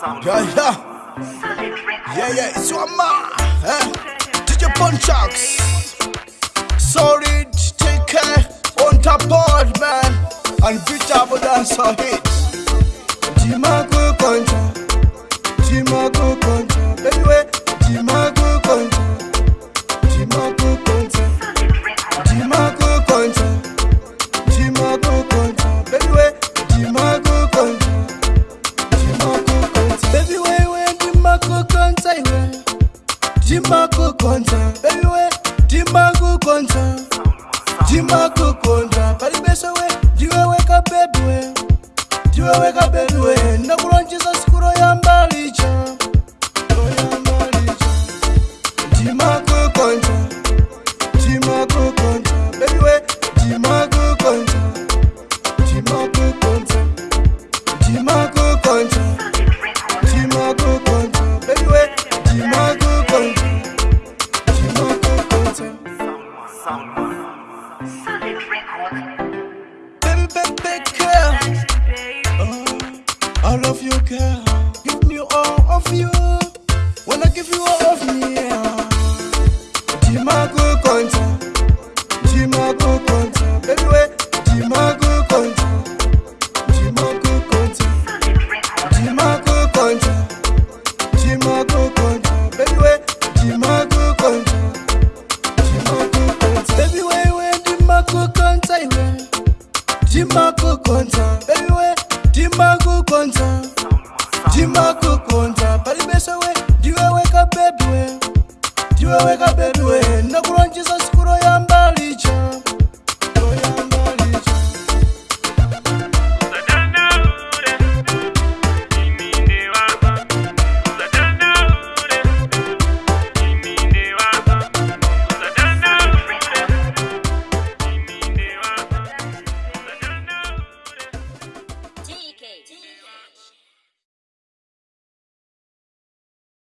Yeah, yeah. Yeah, yeah, it's your man. Eh? DJ Punchaks. Sorry, take care. On top board, man. And beat up with dance or hit. Jimago contra. timakukonza bebiwe timakukonza timakukonza pali besowe ndiweweka bedwe ndiweweka bedwe ndakulonja baby, girl. Oh, I love you, girl. Give me all of you. When I give you all of me, kukonza. Bebiwe timba kukonza. Timba kukonza. Palibesa we. Ndiweweka bebiwe ndiweweka bebiwe